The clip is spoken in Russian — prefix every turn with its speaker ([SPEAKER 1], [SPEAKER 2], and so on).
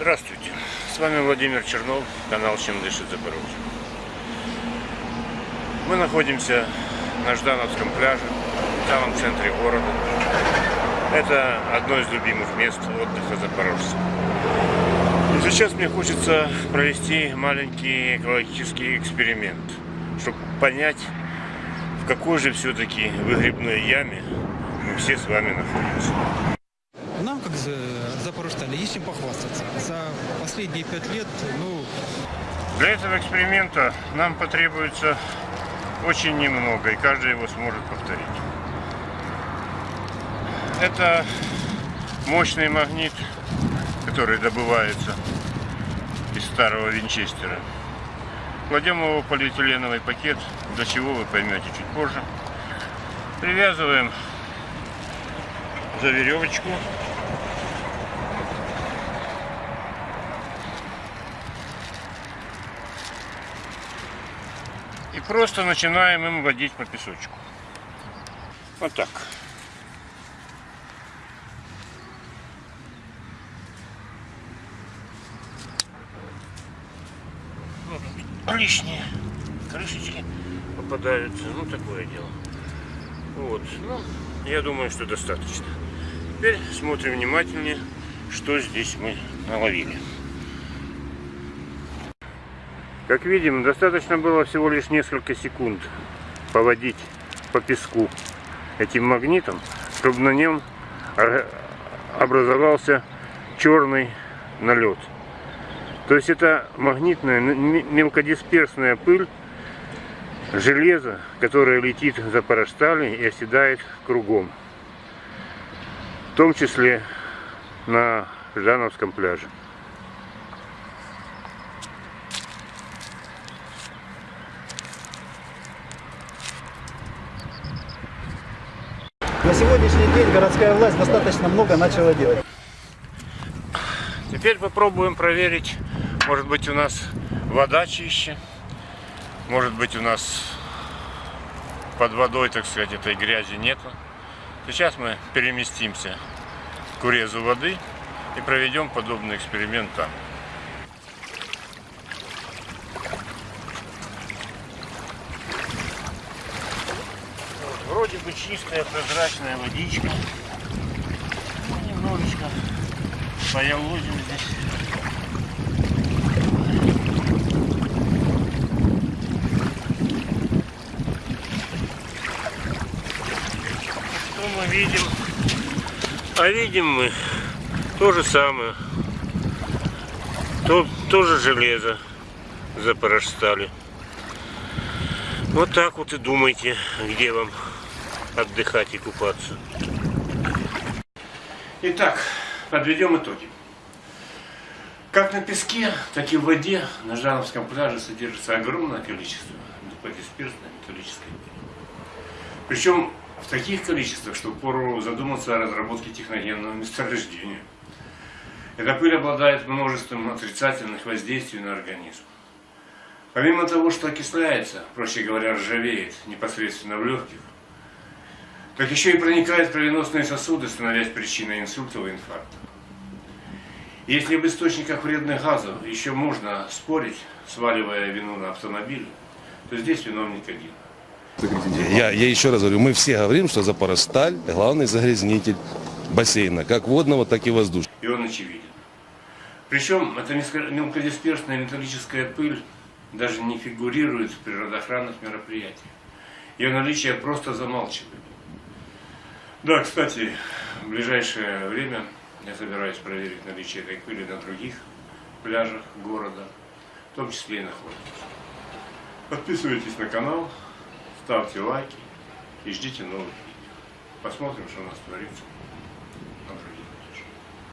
[SPEAKER 1] Здравствуйте, с вами Владимир Чернов, канал «Чем дышит Запорожье». Мы находимся на Ждановском пляже, в самом центре города. Это одно из любимых мест отдыха запорожцев. Сейчас мне хочется провести маленький экологический эксперимент, чтобы понять, в какой же все-таки выгребной яме мы все с вами находимся.
[SPEAKER 2] Нам, как за- запорожстали, есть чем похвастаться. За последние пять лет, ну,
[SPEAKER 1] Для этого эксперимента нам потребуется очень немного, и каждый его сможет повторить. Это мощный магнит, который добывается из старого винчестера. Кладем его в полиэтиленовый пакет, для чего вы поймете чуть позже. Привязываем за веревочку. И просто начинаем им водить по песочку. Вот так. Лишние крышечки попадаются. Ну, такое дело. Вот. Ну, я думаю, что достаточно. Теперь смотрим внимательнее, что здесь мы наловили. Как видим, достаточно было всего лишь несколько секунд поводить по песку этим магнитом, чтобы на нем образовался черный налет. То есть это магнитная мелкодисперсная пыль железа, которая летит за параштали и оседает кругом. В том числе на Ждановском пляже.
[SPEAKER 3] На сегодняшний день городская власть достаточно много начала делать.
[SPEAKER 1] Теперь попробуем проверить, может быть у нас вода чище, может быть у нас под водой, так сказать, этой грязи нету. Сейчас мы переместимся к урезу воды и проведем подобный эксперимент там. Чистая прозрачная водичка. Ну, немножечко поялозим здесь. Что мы видим? А видим мы то же самое. То, тоже железо запорожстали. Вот так вот и думайте, где вам отдыхать и купаться. Итак, подведем итоги. Как на песке, так и в воде на Жановском пляже содержится огромное количество дисперсной металлической. Причем в таких количествах, что пору задуматься о разработке техногенного месторождения. Эта пыль обладает множеством отрицательных воздействий на организм. Помимо того, что окисляется, проще говоря, ржавеет непосредственно в легких, так еще и проникает в кровеносные сосуды, становясь причиной инсультов и инфаркта. Если в источниках вредных газов еще можно спорить, сваливая вину на автомобиль, то здесь виновник один.
[SPEAKER 4] Я, я еще раз говорю, мы все говорим, что Запорожсталь – главный загрязнитель бассейна, как водного, так и воздушного.
[SPEAKER 1] И он очевиден. Причем эта мелкодисперсная металлическая пыль даже не фигурирует в природоохранных мероприятиях. Ее наличие просто замалчивает. Да, кстати, в ближайшее время я собираюсь проверить наличие этой пыли на других пляжах города, в том числе и на Хортице. Подписывайтесь на канал, ставьте лайки и ждите новых видео. Посмотрим, что у нас творится.